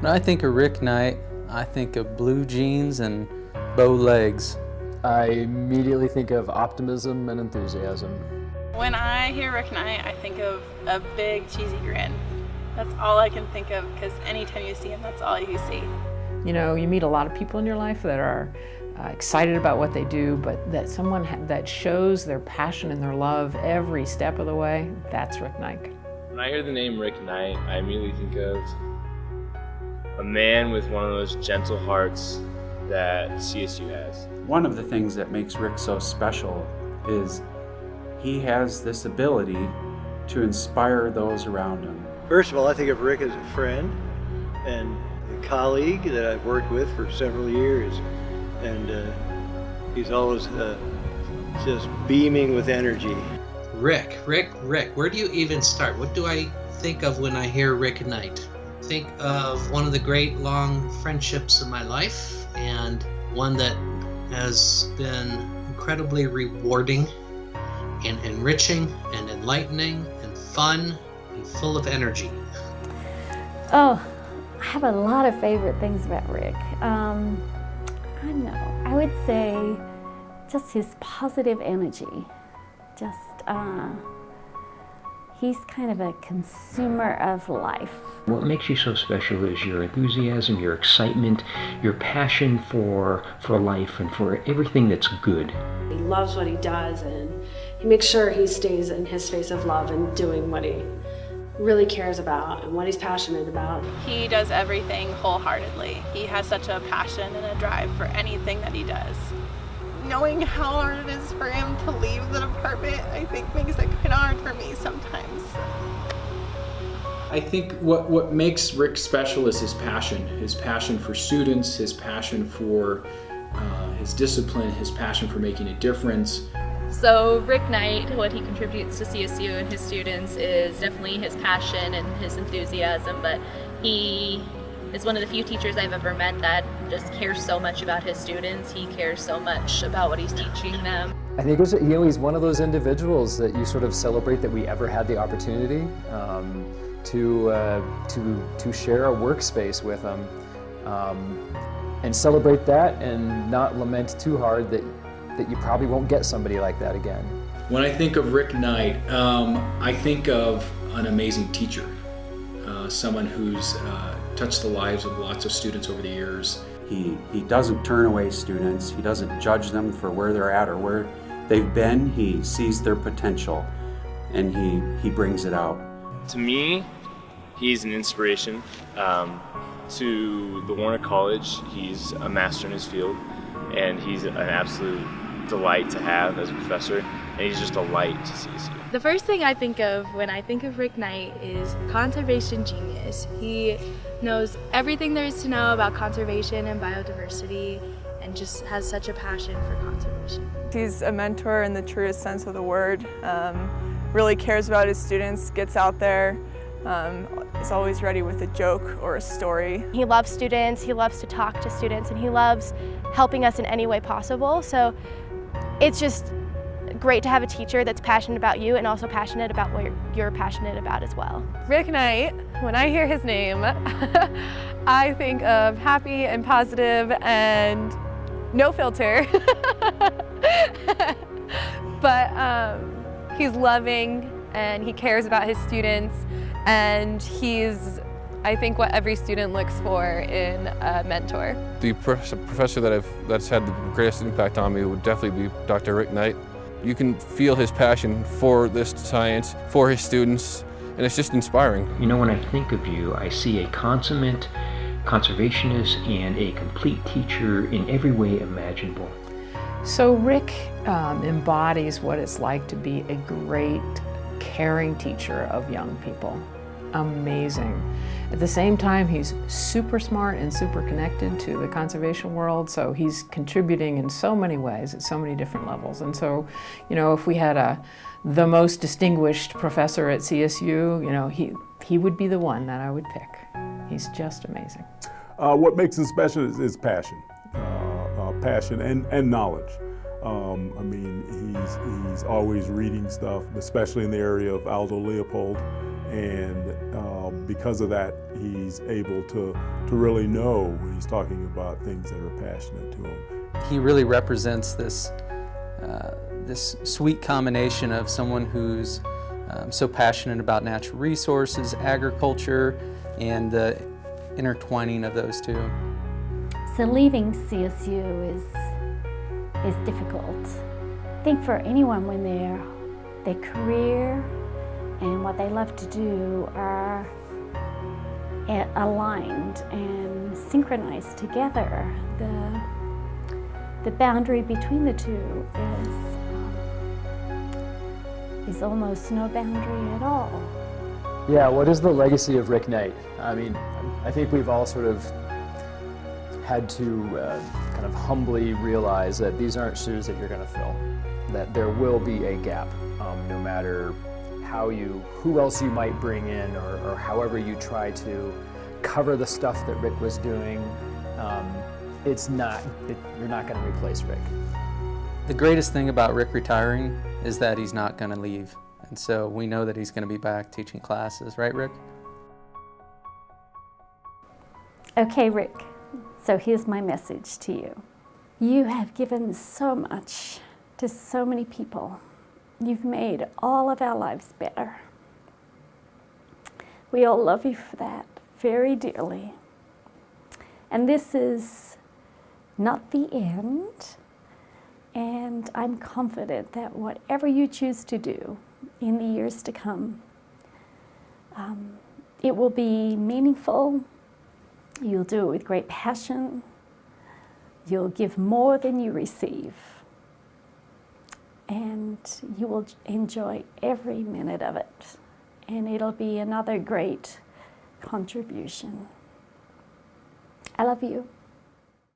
When I think of Rick Knight, I think of blue jeans and bow legs. I immediately think of optimism and enthusiasm. When I hear Rick Knight, I think of a big cheesy grin. That's all I can think of because anytime you see him, that's all you see. You know, you meet a lot of people in your life that are uh, excited about what they do, but that someone that shows their passion and their love every step of the way, that's Rick Knight. When I hear the name Rick Knight, I immediately think of a man with one of those gentle hearts that CSU has. One of the things that makes Rick so special is he has this ability to inspire those around him. First of all, I think of Rick as a friend and a colleague that I've worked with for several years. And uh, he's always uh, just beaming with energy. Rick, Rick, Rick, where do you even start? What do I think of when I hear Rick Knight? Think of one of the great long friendships of my life and one that has been incredibly rewarding and enriching and enlightening and fun and full of energy. Oh, I have a lot of favorite things about Rick. Um, I know, I would say just his positive energy. Just, uh, he's kind of a consumer of life. What makes you so special is your enthusiasm, your excitement, your passion for, for life and for everything that's good. He loves what he does and he makes sure he stays in his space of love and doing what he really cares about and what he's passionate about. He does everything wholeheartedly. He has such a passion and a drive for anything that he does. Knowing how hard it is for him to leave the department, I think makes it kind of hard for me sometimes. I think what, what makes Rick special is his passion. His passion for students, his passion for uh, his discipline, his passion for making a difference. So Rick Knight, what he contributes to CSU and his students is definitely his passion and his enthusiasm, but he is one of the few teachers I've ever met that just cares so much about his students. He cares so much about what he's teaching them. I think it was, you know, he's one of those individuals that you sort of celebrate that we ever had the opportunity um, to, uh, to, to share a workspace with him um, and celebrate that and not lament too hard that that you probably won't get somebody like that again. When I think of Rick Knight, um, I think of an amazing teacher, uh, someone who's uh, touched the lives of lots of students over the years. He, he doesn't turn away students, he doesn't judge them for where they're at or where they've been, he sees their potential and he, he brings it out. To me, he's an inspiration. Um, to the Warner College, he's a master in his field and he's an absolute delight to have as a professor, and he's just a light to CSU. The first thing I think of when I think of Rick Knight is conservation genius. He knows everything there is to know about conservation and biodiversity and just has such a passion for conservation. He's a mentor in the truest sense of the word, um, really cares about his students, gets out there, um, is always ready with a joke or a story. He loves students, he loves to talk to students, and he loves helping us in any way possible. So it's just great to have a teacher that's passionate about you and also passionate about what you're passionate about as well. Rick Knight, when I hear his name, I think of happy and positive and no filter. but um, he's loving and he cares about his students and he's I think what every student looks for in a mentor. The professor that I've, that's had the greatest impact on me would definitely be Dr. Rick Knight. You can feel his passion for this science, for his students, and it's just inspiring. You know, when I think of you, I see a consummate conservationist and a complete teacher in every way imaginable. So Rick um, embodies what it's like to be a great, caring teacher of young people amazing. At the same time, he's super smart and super connected to the conservation world, so he's contributing in so many ways at so many different levels. And so, you know, if we had a the most distinguished professor at CSU, you know, he, he would be the one that I would pick. He's just amazing. Uh, what makes him special is, is passion, uh, uh, passion and, and knowledge. Um, I mean, he's, he's always reading stuff, especially in the area of Aldo Leopold and um, because of that, he's able to, to really know when he's talking about things that are passionate to him. He really represents this, uh, this sweet combination of someone who's um, so passionate about natural resources, agriculture, and the intertwining of those two. So leaving CSU is, is difficult. I think for anyone when their, their career and what they love to do are aligned and synchronized together, the, the boundary between the two is, um, is almost no boundary at all. Yeah, what is the legacy of Rick Knight? I mean, I think we've all sort of had to uh, kind of humbly realize that these aren't shoes that you're going to fill, that there will be a gap, um, no matter how you, who else you might bring in, or, or however you try to cover the stuff that Rick was doing. Um, it's not, it, you're not going to replace Rick. The greatest thing about Rick retiring is that he's not going to leave. And so we know that he's going to be back teaching classes, right, Rick? Okay, Rick. So here's my message to you. You have given so much to so many people. You've made all of our lives better. We all love you for that very dearly. And this is not the end. And I'm confident that whatever you choose to do in the years to come, um, it will be meaningful. You'll do it with great passion. You'll give more than you receive. And you will enjoy every minute of it. And it'll be another great contribution. I love you.